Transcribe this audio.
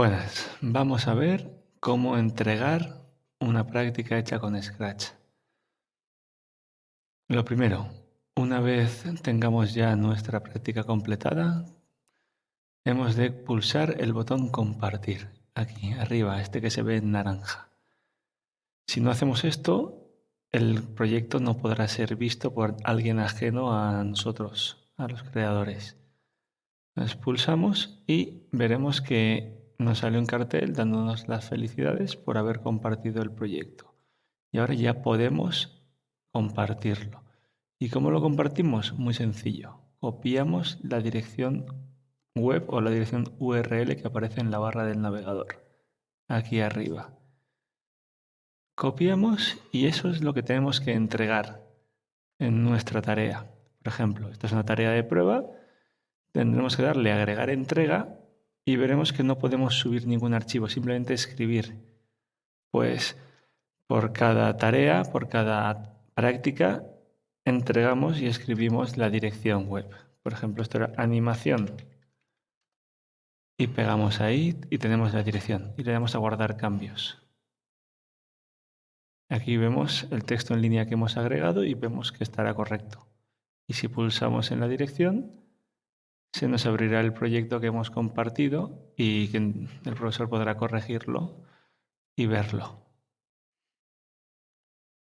Buenas, vamos a ver cómo entregar una práctica hecha con Scratch. Lo primero, una vez tengamos ya nuestra práctica completada, hemos de pulsar el botón compartir, aquí arriba, este que se ve en naranja. Si no hacemos esto, el proyecto no podrá ser visto por alguien ajeno a nosotros, a los creadores. Nos pulsamos y veremos que nos sale un cartel dándonos las felicidades por haber compartido el proyecto. Y ahora ya podemos compartirlo. ¿Y cómo lo compartimos? Muy sencillo. Copiamos la dirección web o la dirección URL que aparece en la barra del navegador, aquí arriba. Copiamos y eso es lo que tenemos que entregar en nuestra tarea. Por ejemplo, esta es una tarea de prueba, tendremos que darle agregar entrega y veremos que no podemos subir ningún archivo, simplemente escribir. Pues por cada tarea, por cada práctica, entregamos y escribimos la dirección web. Por ejemplo, esto era animación. Y pegamos ahí y tenemos la dirección. Y le damos a guardar cambios. Aquí vemos el texto en línea que hemos agregado y vemos que estará correcto. Y si pulsamos en la dirección, se nos abrirá el proyecto que hemos compartido y el profesor podrá corregirlo y verlo.